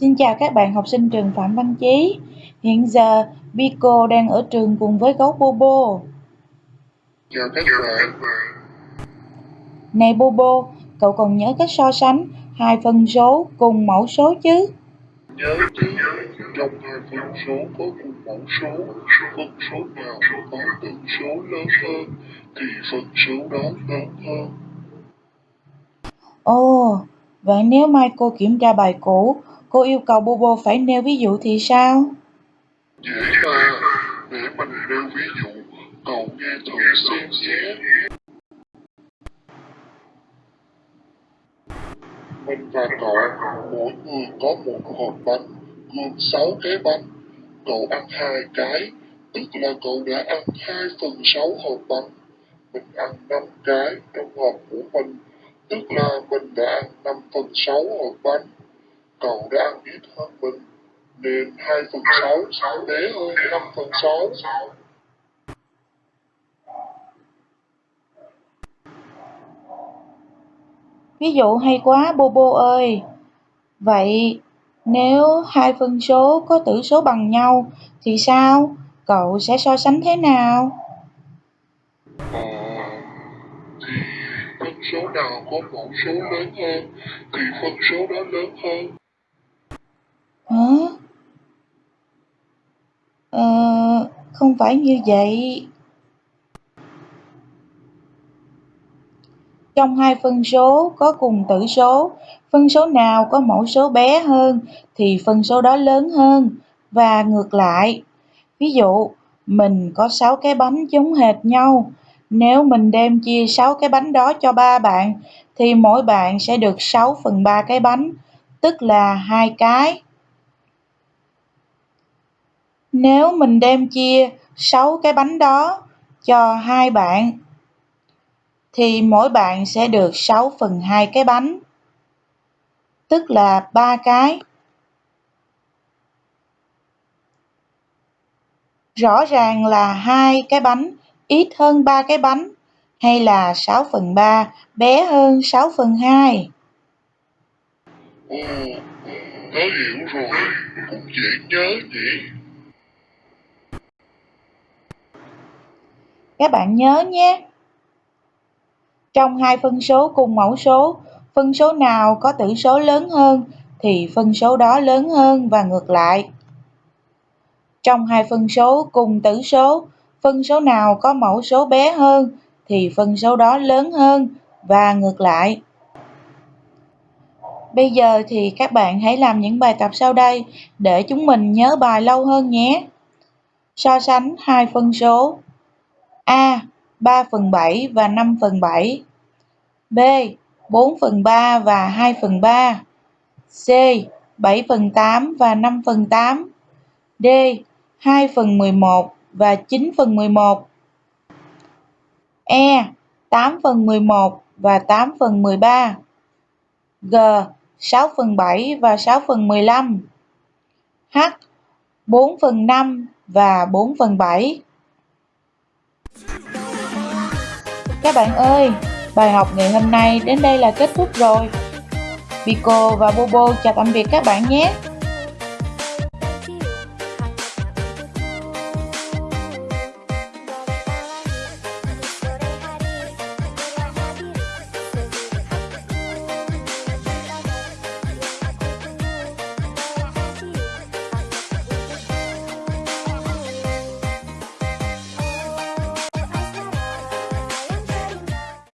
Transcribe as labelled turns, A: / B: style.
A: Xin chào các bạn học sinh trường Phạm Văn Chí. Hiện giờ Pico đang ở trường cùng với gấu Bobo.
B: Chào các bạn.
A: Này Bobo, cậu còn nhớ cách so sánh hai phân số cùng mẫu số chứ?
B: Nhớ chứ, trong hai phân số có cùng mẫu số, phân số nào có tử số lớn hơn thì phân số đó lớn hơn.
A: Ồ, vậy nếu mai cô kiểm tra bài cũ, cô yêu cầu Bobo phải nêu ví dụ thì sao?
B: Dễ mà, để mình nêu ví dụ, cậu nghe thử xem nhé. Mình và cậu, mỗi người có một hộp bánh, gồm 6 cái bánh. Cậu ăn hai cái, tức là cậu đã ăn 2 phần 6 hộp bánh. Mình ăn 5 cái trong hộp của mình, tức là mình đã ăn 5 phần 6 hộp bánh. Cậu đã ít hơn mình, nên 2 phần 6 bé hơn 5 phần 6.
A: Ví dụ hay quá Bobo ơi. Vậy nếu hai phân số có tử số bằng nhau thì sao? Cậu sẽ so sánh thế nào?
B: Ờ, thì phân số nào có mẫu số lớn hơn thì phân số đó lớn hơn.
A: Hả? Ờ, không phải như vậy. Trong hai phân số có cùng tử số, phân số nào có mẫu số bé hơn thì phân số đó lớn hơn và ngược lại. Ví dụ, mình có 6 cái bánh giống hệt nhau. Nếu mình đem chia 6 cái bánh đó cho ba bạn thì mỗi bạn sẽ được 6 phần 3 cái bánh, tức là hai cái. Nếu mình đem chia 6 cái bánh đó cho hai bạn thì mỗi bạn sẽ được 6 phần 2 cái bánh, tức là 3 cái. Rõ ràng là hai cái bánh ít hơn 3 cái bánh hay là 6 phần 3 bé hơn 6 phần 2.
B: Ồ, tớ hiểu rồi, cũng dễ nhớ nhỉ.
A: Các bạn nhớ nhé. Trong hai phân số cùng mẫu số, phân số nào có tử số lớn hơn thì phân số đó lớn hơn và ngược lại. Trong hai phân số cùng tử số, phân số nào có mẫu số bé hơn thì phân số đó lớn hơn và ngược lại. Bây giờ thì các bạn hãy làm những bài tập sau đây để chúng mình nhớ bài lâu hơn nhé. So sánh hai phân số A 3 phần 7 và 5 phần 7 B 4 phần 3 và 2 phần 3 C 7 phần 8 và 5 phần 8 D 2 phần 11 và 9 phần 11 E 8 phần 11 và 8 phần 13 G 6 phần 7 và 6 phần 15 H 4 phần 5 và 4 phần 7 Các bạn ơi, bài học ngày hôm nay đến đây là kết thúc rồi. Pico và Bobo chào tạm biệt các bạn nhé.